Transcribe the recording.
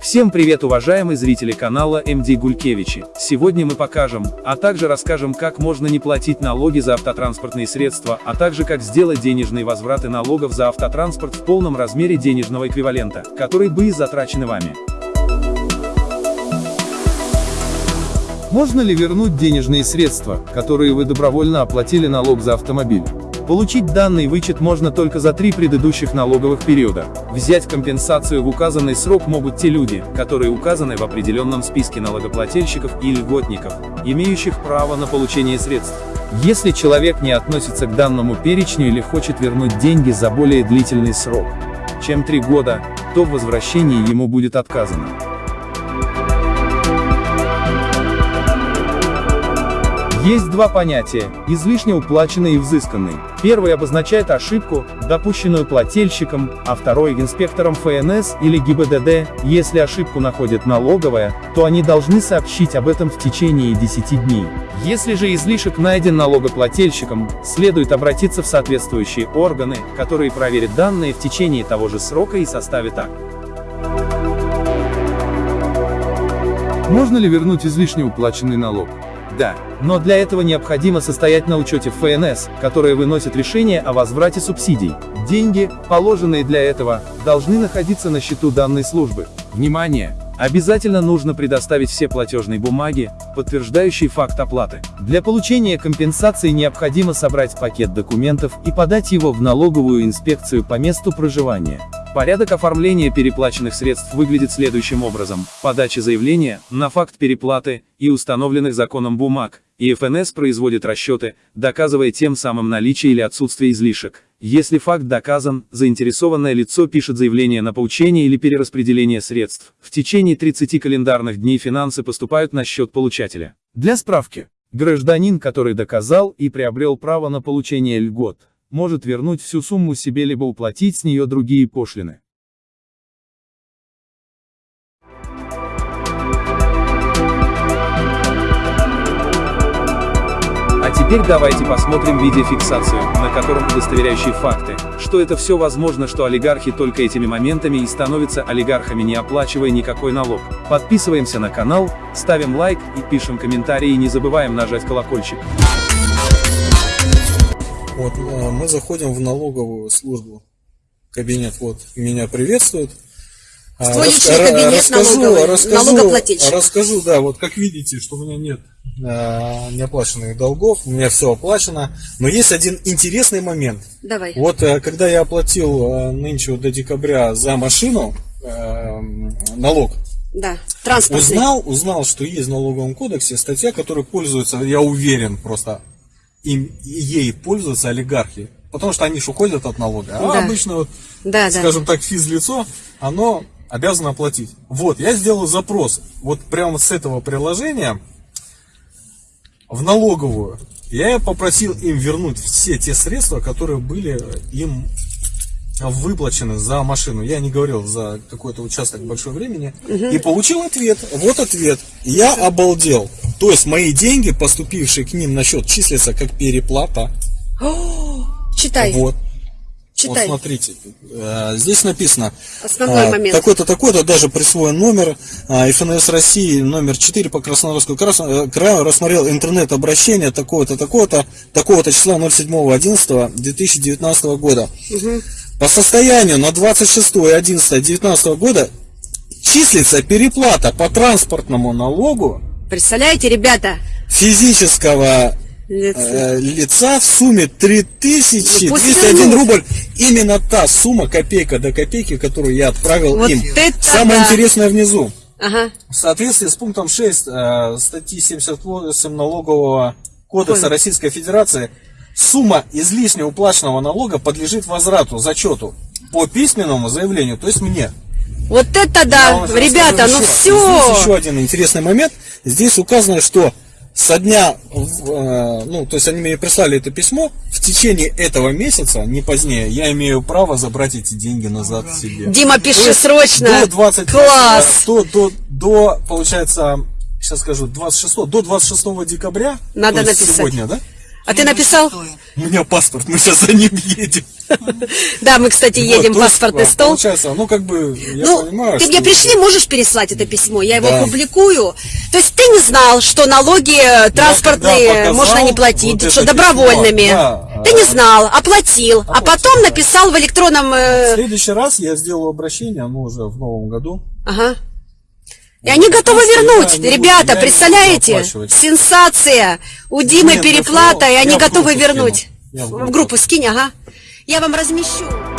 Всем привет уважаемые зрители канала МД Гулькевичи. Сегодня мы покажем, а также расскажем как можно не платить налоги за автотранспортные средства, а также как сделать денежные возвраты налогов за автотранспорт в полном размере денежного эквивалента, который были затрачены вами. Можно ли вернуть денежные средства, которые вы добровольно оплатили налог за автомобиль? Получить данный вычет можно только за три предыдущих налоговых периода. Взять компенсацию в указанный срок могут те люди, которые указаны в определенном списке налогоплательщиков и льготников, имеющих право на получение средств. Если человек не относится к данному перечню или хочет вернуть деньги за более длительный срок, чем три года, то в возвращении ему будет отказано. Есть два понятия – излишне уплаченный и взысканный. Первый обозначает ошибку, допущенную плательщиком, а второй – инспектором ФНС или ГИБДД. Если ошибку находит налоговая, то они должны сообщить об этом в течение 10 дней. Если же излишек найден налогоплательщиком, следует обратиться в соответствующие органы, которые проверят данные в течение того же срока и составят акт. Можно ли вернуть излишне уплаченный налог? Да, но для этого необходимо состоять на учете в ФНС, которое выносит решение о возврате субсидий. Деньги, положенные для этого, должны находиться на счету данной службы. Внимание! Обязательно нужно предоставить все платежные бумаги, подтверждающие факт оплаты. Для получения компенсации необходимо собрать пакет документов и подать его в налоговую инспекцию по месту проживания. Порядок оформления переплаченных средств выглядит следующим образом. Подача заявления на факт переплаты и установленных законом бумаг, и ФНС производит расчеты, доказывая тем самым наличие или отсутствие излишек. Если факт доказан, заинтересованное лицо пишет заявление на получение или перераспределение средств. В течение 30 календарных дней финансы поступают на счет получателя. Для справки, гражданин, который доказал и приобрел право на получение льгот, может вернуть всю сумму себе либо уплатить с нее другие пошлины. А теперь давайте посмотрим видеофиксацию, на котором удостоверяющие факты, что это все возможно, что олигархи только этими моментами и становятся олигархами не оплачивая никакой налог. Подписываемся на канал, ставим лайк и пишем комментарии и не забываем нажать колокольчик. Вот, э, мы заходим в налоговую службу. Кабинет вот меня приветствует. А, личный кабинет расскажу, налоговый, расскажу, расскажу, да, вот как видите, что у меня нет э, неоплаченных долгов, у меня все оплачено. Но есть один интересный момент. Давай. Вот э, когда я оплатил э, нынче вот до декабря за машину э, налог, да, транспортный. Узнал, узнал, что есть в налоговом кодексе статья, которая пользуется, я уверен, просто им, ей пользуются олигархи. Потому что они же уходят от налога. А да. обычно, вот, да, скажем да. так, физлицо, оно обязано оплатить. Вот, я сделал запрос. Вот прямо с этого приложения в налоговую. Я попросил им вернуть все те средства, которые были им выплачены за машину. Я не говорил за какой-то участок большой времени. Угу. И получил ответ. Вот ответ. Я обалдел. То есть мои деньги, поступившие к ним на счет, числятся как переплата. О, читай. Вот. Читай. Вот смотрите, э, здесь написано Основной а, момент. такой-то, такой-то, даже присвоен номер, ФНС России номер 4 по Краснодарскому э, краю, рассмотрел интернет-обращение такого-то, такого-то, такого-то числа 07.11.2019 года. Угу. По состоянию на 26.11.2019 года числится переплата по транспортному налогу. Представляете, ребята? Физического лица, э, лица в сумме 3201 рубль. Именно та сумма, копейка до копейки, которую я отправил вот им. Самое да. интересное внизу. Ага. В соответствии с пунктом 6 э, статьи 78 налогового кодекса Ой. Российской Федерации Сумма излишне уплаченного налога подлежит возврату, зачету по письменному заявлению, то есть мне. Вот это да, ребята, ну еще. все. Здесь еще один интересный момент. Здесь указано, что со дня, э, ну, то есть они мне прислали это письмо, в течение этого месяца, не позднее, я имею право забрать эти деньги назад себе. Дима, пиши срочно. До 20, Класс. До, до, до, получается, сейчас скажу, 26, до 26 декабря, Надо написать. сегодня, да? А ты написал? У меня паспорт, мы сейчас за ним едем. Да, мы, кстати, едем, паспортный стол. Получается, ну, как бы, я ну, понимаю, ты мне пришли, можешь переслать это письмо, я его публикую. То есть ты не знал, что налоги транспортные можно не платить, что добровольными. Ты не знал, оплатил, а потом написал в электронном... Э, в следующий раз я сделаю обращение, ну, уже в новом году. Ага. И они готовы вернуть. Ребята, представляете? Сенсация. У Димы переплата, и они готовы вернуть. В группу скинь, ага. Я вам размещу.